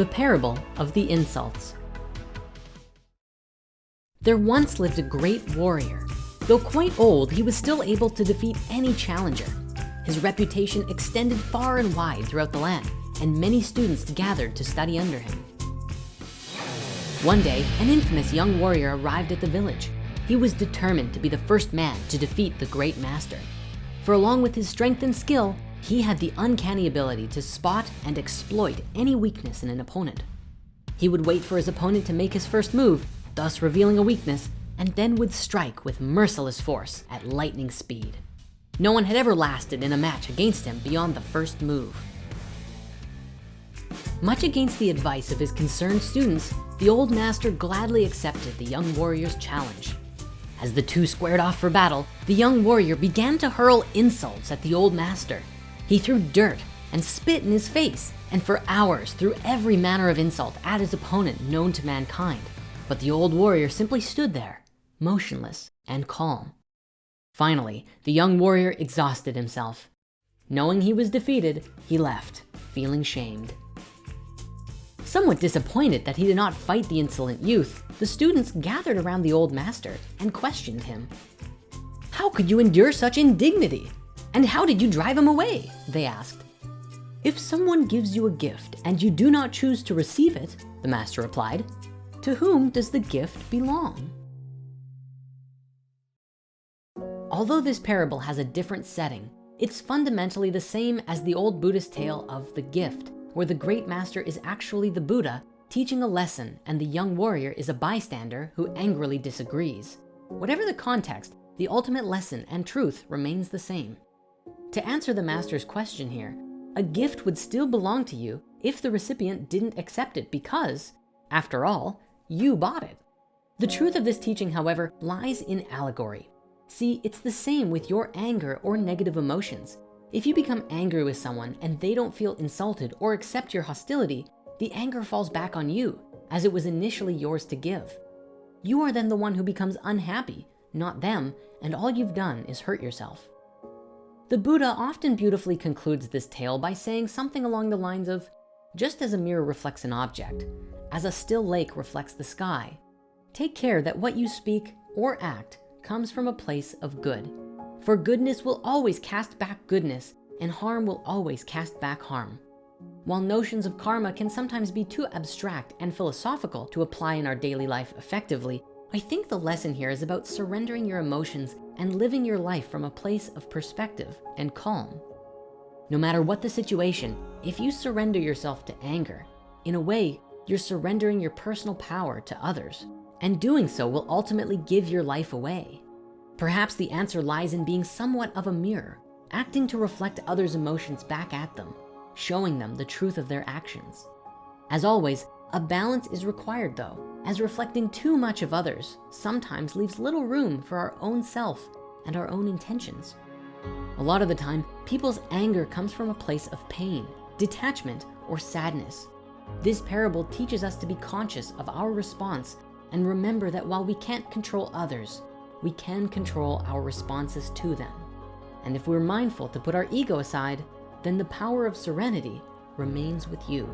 The Parable of the Insults. There once lived a great warrior. Though quite old, he was still able to defeat any challenger. His reputation extended far and wide throughout the land, and many students gathered to study under him. One day, an infamous young warrior arrived at the village. He was determined to be the first man to defeat the great master. For along with his strength and skill, he had the uncanny ability to spot and exploit any weakness in an opponent. He would wait for his opponent to make his first move, thus revealing a weakness, and then would strike with merciless force at lightning speed. No one had ever lasted in a match against him beyond the first move. Much against the advice of his concerned students, the old master gladly accepted the young warrior's challenge. As the two squared off for battle, the young warrior began to hurl insults at the old master. He threw dirt and spit in his face and for hours threw every manner of insult at his opponent known to mankind. But the old warrior simply stood there, motionless and calm. Finally, the young warrior exhausted himself. Knowing he was defeated, he left, feeling shamed. Somewhat disappointed that he did not fight the insolent youth, the students gathered around the old master and questioned him. How could you endure such indignity? And how did you drive him away? They asked. If someone gives you a gift and you do not choose to receive it, the master replied, to whom does the gift belong? Although this parable has a different setting, it's fundamentally the same as the old Buddhist tale of the gift, where the great master is actually the Buddha teaching a lesson and the young warrior is a bystander who angrily disagrees. Whatever the context, the ultimate lesson and truth remains the same. To answer the master's question here, a gift would still belong to you if the recipient didn't accept it because, after all, you bought it. The truth of this teaching, however, lies in allegory. See, it's the same with your anger or negative emotions. If you become angry with someone and they don't feel insulted or accept your hostility, the anger falls back on you as it was initially yours to give. You are then the one who becomes unhappy, not them, and all you've done is hurt yourself. The Buddha often beautifully concludes this tale by saying something along the lines of, just as a mirror reflects an object, as a still lake reflects the sky, take care that what you speak or act comes from a place of good. For goodness will always cast back goodness and harm will always cast back harm. While notions of karma can sometimes be too abstract and philosophical to apply in our daily life effectively, I think the lesson here is about surrendering your emotions and living your life from a place of perspective and calm. No matter what the situation, if you surrender yourself to anger, in a way, you're surrendering your personal power to others. And doing so will ultimately give your life away. Perhaps the answer lies in being somewhat of a mirror, acting to reflect others' emotions back at them, showing them the truth of their actions. As always, a balance is required though, as reflecting too much of others sometimes leaves little room for our own self and our own intentions. A lot of the time, people's anger comes from a place of pain, detachment, or sadness. This parable teaches us to be conscious of our response and remember that while we can't control others, we can control our responses to them. And if we're mindful to put our ego aside, then the power of serenity remains with you.